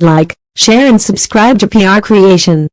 Like, share and subscribe to PR Creation.